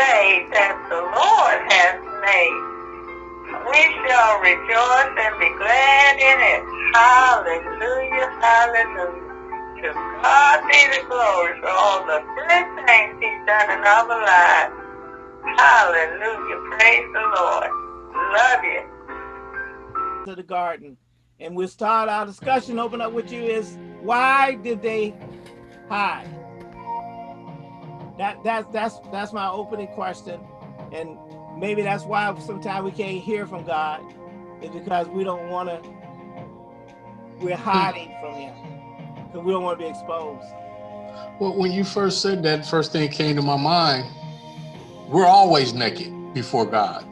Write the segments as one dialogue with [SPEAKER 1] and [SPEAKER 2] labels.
[SPEAKER 1] day that the Lord has made. We shall rejoice and be glad in it. Hallelujah, hallelujah. To God be the glory for all the good things he's done in our lives. Hallelujah, praise the Lord. Love you.
[SPEAKER 2] To the garden. And we'll start our discussion, open up with you is why did they hide? That that's that's that's my opening question. And maybe that's why sometimes we can't hear from God, is because we don't want to we're hiding from him. Because we don't want to be exposed.
[SPEAKER 3] Well, when you first said that, first thing came to my mind, we're always naked before God.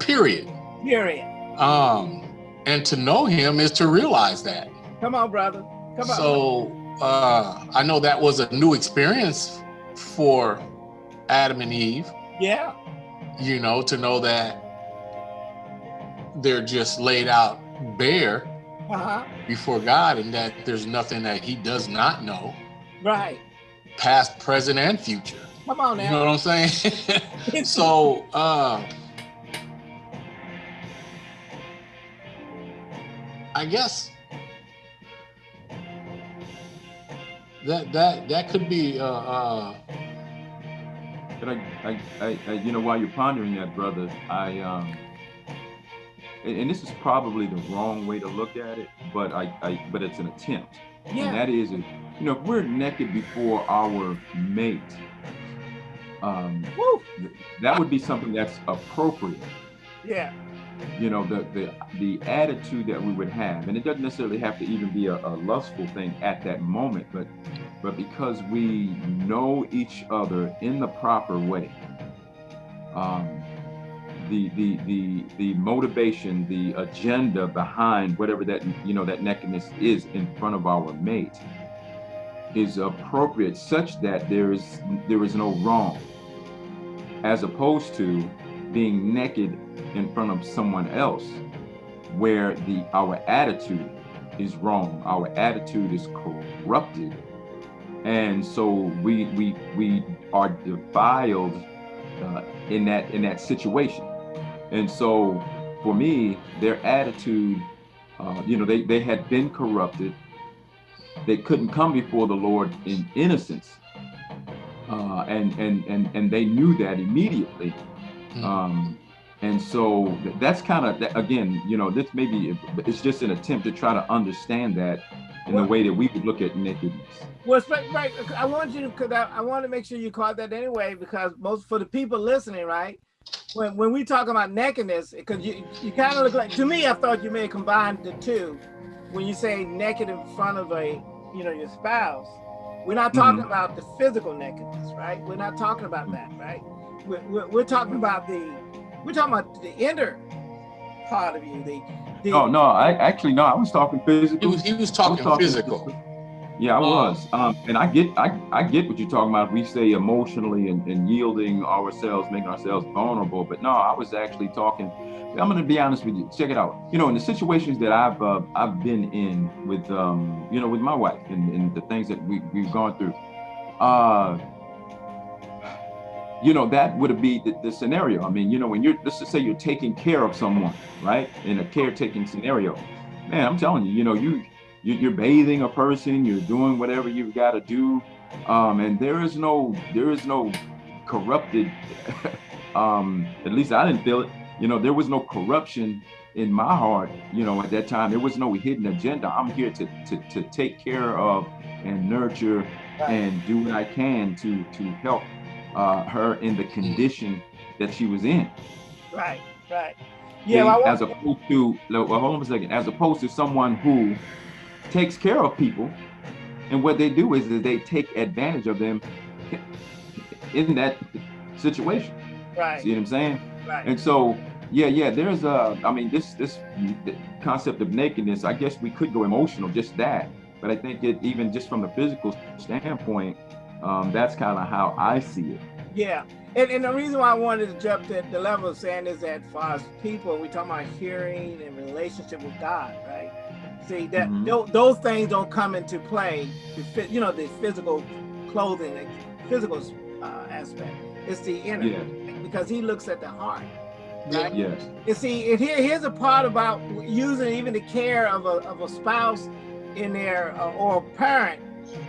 [SPEAKER 3] Period.
[SPEAKER 2] Period.
[SPEAKER 3] Um, and to know him is to realize that.
[SPEAKER 2] Come on, brother. Come on.
[SPEAKER 3] So uh, I know that was a new experience for Adam and Eve.
[SPEAKER 2] Yeah.
[SPEAKER 3] You know, to know that they're just laid out bare uh -huh. before God and that there's nothing that he does not know.
[SPEAKER 2] Right.
[SPEAKER 3] Past, present, and future.
[SPEAKER 2] Come on now.
[SPEAKER 3] You know what I'm saying? so uh I guess that that that could be uh, uh
[SPEAKER 4] but I, I, I, I, you know, while you're pondering that, brother, I, um, and, and, this is probably the wrong way to look at it, but I, I but it's an attempt, yeah. and that is, you know, if we're naked before our mate, um, th that would be something that's appropriate.
[SPEAKER 2] Yeah
[SPEAKER 4] you know the the the attitude that we would have. And it doesn't necessarily have to even be a, a, lustful thing at that moment but but because we know each other in the proper way um the the the the motivation the agenda behind whatever that you know that nakedness is in front of our mate is appropriate such that there is there is no wrong as opposed to being naked in front of someone else where the our attitude is wrong our attitude is corrupted. And so we we we are defiled uh, in that in that situation. And so for me their attitude uh, you know they they had been corrupted. They couldn't come before the lord in innocence. Uh, and and and and they knew that immediately mm. um, and so that's kind of, again, you know, this maybe it's just an attempt to try to understand that in well, the way that we look at nakedness.
[SPEAKER 2] Well, right, right. I want you to, cause I, I want to make sure you caught that anyway, because most for the people listening, right? When when we talk about nakedness, because you you kind of look like to me, I thought you may combine the two. When you say naked in front of a, you know, your spouse, we're not talking mm -hmm. about the physical nakedness, right? We're not talking about that, right? We're, we're, we're talking about the we're talking about the inner part of you. The, the
[SPEAKER 4] no, no, I actually no, I was talking physical.
[SPEAKER 3] He was, he was talking, was talking physical. physical.
[SPEAKER 4] Yeah, I uh, was. Um, and I get I, I get what you're talking about. We say emotionally and, and yielding ourselves, making ourselves vulnerable. But no, I was actually talking. I'm going to be honest with you. Check it out. You know, in the situations that I've uh, I've been in with um, you know, with my wife and, and the things that we, we've gone through, uh, you know, that would be the, the, scenario. I mean, you know, when you're, let's just say you're taking care of someone, right? In a caretaking scenario, man, I'm telling you, you know, you, you are bathing a person, you're doing whatever you've got to do. Um, and there is no, there is no corrupted, um, at least I didn't feel it. You know, there was no corruption in my heart, you know, at that time, there was no hidden agenda. I'm here to, to, to take care of and nurture and do what I can to, to help uh, her in the condition that she was in.
[SPEAKER 2] Right, right. Yeah, well,
[SPEAKER 4] as opposed to, well, hold on a second, as opposed to someone who takes care of people, and what they do is, is they take advantage of them in that situation.
[SPEAKER 2] Right.
[SPEAKER 4] See what I'm saying?
[SPEAKER 2] Right.
[SPEAKER 4] And so, yeah, yeah, there's a, I mean, this this concept of nakedness, I guess we could go emotional, just that. But I think it even just from the physical standpoint, um, that's kind of how I see it.
[SPEAKER 2] Yeah. And, and the reason why I wanted to jump to the level of saying is that for us people, we talk about hearing and relationship with God, right? See that mm -hmm. those things don't come into play, you know, the physical clothing, the physical uh, aspect. It's the inner.
[SPEAKER 4] Yes.
[SPEAKER 2] Because he looks at the heart. Right?
[SPEAKER 4] Yes.
[SPEAKER 2] You see, and here, here's a part about using even the care of a, of a spouse in their, uh, or a parent,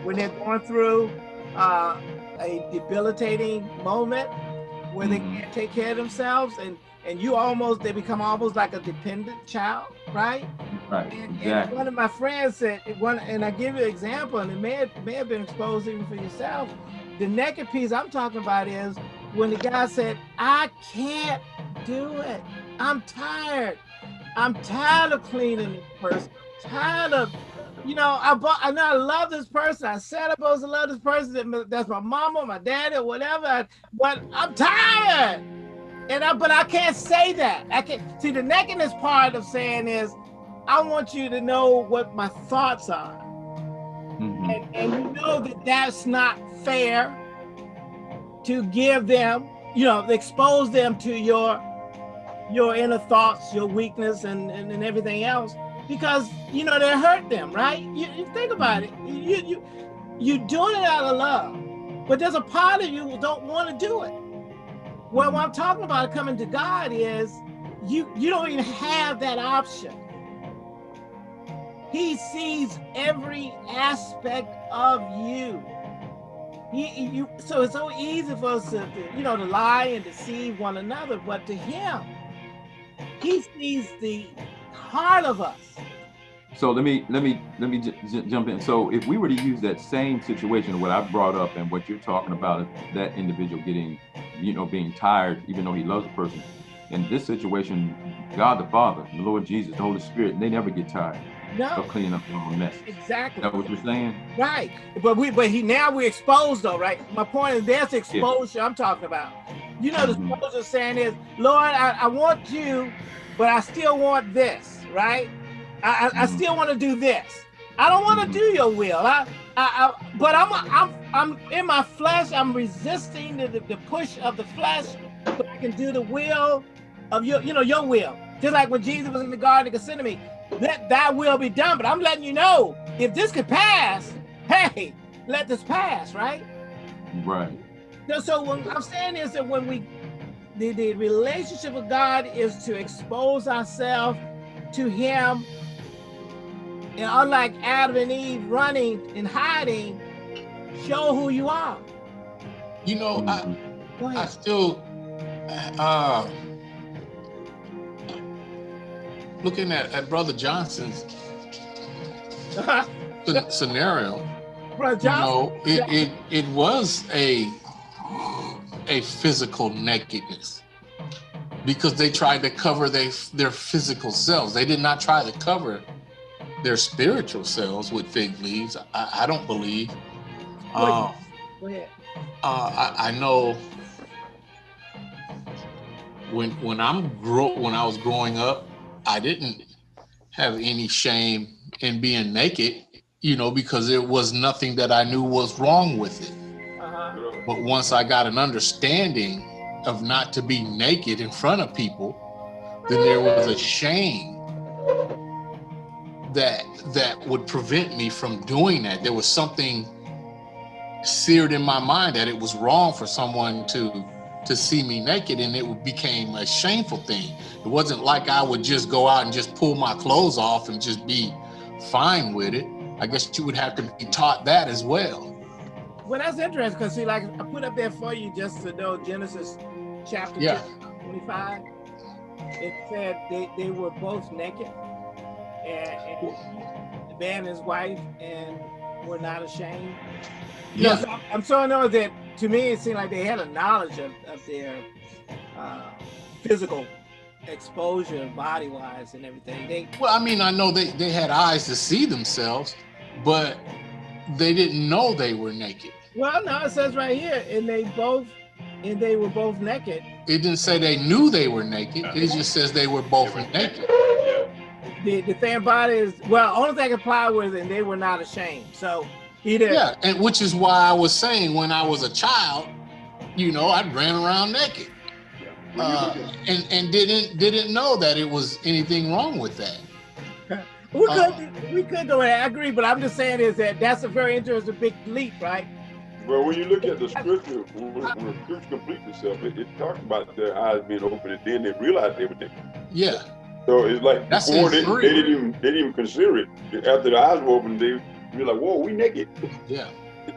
[SPEAKER 2] when they're going through uh, a debilitating moment where they
[SPEAKER 4] Mhm.
[SPEAKER 2] can't take care of themselves and, and you almost, they become almost like a dependent child, right?
[SPEAKER 4] Right.
[SPEAKER 2] And, and
[SPEAKER 4] Exactly.
[SPEAKER 2] one of my friends said, one, and I give you an example, and it may have, may have been exposed even for yourself. The naked piece I'm talking about is when the guy said, I can't do it. I'm tired. I'm tired of cleaning this person. tired of, you know, I bought, I know I love this person. I said I'm supposed to love this person. That's my mama, my daddy, or whatever. But I'm tired. And I, but I can't say that. I can't see the nakedness part of saying is, I want you to know what my thoughts are,
[SPEAKER 4] Mhm.
[SPEAKER 2] and, and you know that that's not fair to give them, you know, expose them to your your inner thoughts, your weakness, and and, and everything else, because you know they hurt them, right? You, you think about it, you you you doing it out of love, but there's a part of you who don't want to do it. Well, what I'm talking about coming to God is you you don't even have that option. He sees every aspect of you. He, you so it's so easy for us to, you know to lie and deceive one another, but to him, he sees the heart of us.
[SPEAKER 4] So let me let me let me j- j- jump in. So if we were to use that same situation, what I brought up and what you're talking about, that individual getting, you know, being tired, even though he loves the person. In this situation, God the Father, the Lord Jesus, the Holy Spirit, they never get tired
[SPEAKER 2] No,
[SPEAKER 4] of cleaning up their own mess.
[SPEAKER 2] Exactly.
[SPEAKER 4] that what you're saying?
[SPEAKER 2] Right. But we but he now we're exposed though, right? My point is there's exposure I'm talking about. You know the
[SPEAKER 4] Mhm.
[SPEAKER 2] exposure saying is, Lord, I, I want you, but I still want this, right? I I, I
[SPEAKER 4] Mhm.
[SPEAKER 2] still want to do this. I don't want to do your will. I, I, I but I'm I'm I'm in my flesh, I'm resisting the, the, the push of the flesh so I can do the will of your, you know, your will. Just like when Jesus was in the Garden of Gethsemane, let thy will be done. But I'm letting you know, if this could pass, hey, let this pass, right?
[SPEAKER 4] Right.
[SPEAKER 2] No, so what I'm saying is that when we, the, the relationship with God is to expose ourselves to Him. And unlike Adam and Eve running and hiding, show who you are.
[SPEAKER 3] You know, I,
[SPEAKER 4] Mhm.
[SPEAKER 2] Go
[SPEAKER 3] I still, uh, looking at, at Brother Johnson's scenario,
[SPEAKER 2] Brother Johnson.
[SPEAKER 3] you know, it, it, it was a, a physical nakedness because they tried to cover they, their physical selves. They did not try to cover their spiritual selves with fig leaves. I, I don't believe. Uh,
[SPEAKER 2] Go ahead.
[SPEAKER 3] uh, I, I know when when I'm grow when I was growing up, I didn't have any shame in being naked, you know, because there was nothing that I knew was wrong with it. But once I got an understanding of not to be naked in front of people, then there was a shame that that would prevent me from doing that. There was something seared in my mind that it was wrong for someone to to see me naked and it became a shameful thing. It wasn't like I would just go out and just pull my clothes off and just be fine with it. I guess you would have to be taught that as well.
[SPEAKER 2] Well, that's interesting because see, like I put up there for you just to know Genesis chapter
[SPEAKER 3] Yeah.
[SPEAKER 2] 25. It said they, they were both naked, and, and the man and his wife, and were not ashamed.
[SPEAKER 3] Yeah.
[SPEAKER 2] so I'm- so I know that to me it seemed like they had a knowledge of, of their uh, physical exposure, body wise, and everything. They
[SPEAKER 3] Well, I mean, I know they, they had eyes to see themselves, but they didn't know they were naked.
[SPEAKER 2] well, no, it says right here, and they both, and they were both naked.
[SPEAKER 3] It didn't say they knew they were naked. It just says they were both naked.
[SPEAKER 2] The, the thing about it is, well, only thing applied was, and they were not ashamed. So either
[SPEAKER 3] Yeah, and which is why I was saying when I was a child, you know, I ran around naked. Uh, and and didn't didn't know that it was anything wrong with that.
[SPEAKER 2] We
[SPEAKER 3] uh,
[SPEAKER 2] could we could go ahead. I agree, but I'm just saying is that that's a very interesting big leap, right?
[SPEAKER 5] Well, when you look at the scripture, when, when the scripture completes itself, it, it talks about their eyes being open, and then they realized they were naked.
[SPEAKER 3] Yeah,
[SPEAKER 5] So it's like
[SPEAKER 3] That's
[SPEAKER 5] before they, they didn't even they didn't even consider it. After the eyes were open, they like "Whoa, we naked."
[SPEAKER 3] yeah,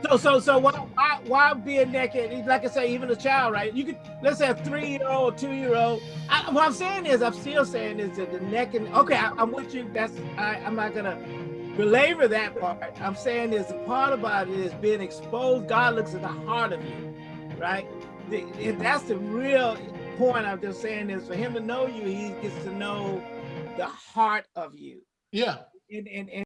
[SPEAKER 2] So so so why why why being naked? Like I say, even a child, right? You could let's say a three year old, two year old. I, what I'm saying is, I'm still saying is that the naked. Okay, I, I'm with you. That's I, I'm not gonna belabor that part. I'm saying is the part about it is being exposed. God looks at the heart of you, right? The- if that's the real point. I'm just saying is for him to know you, he gets to know the heart of you.
[SPEAKER 3] yeah.
[SPEAKER 2] And and, and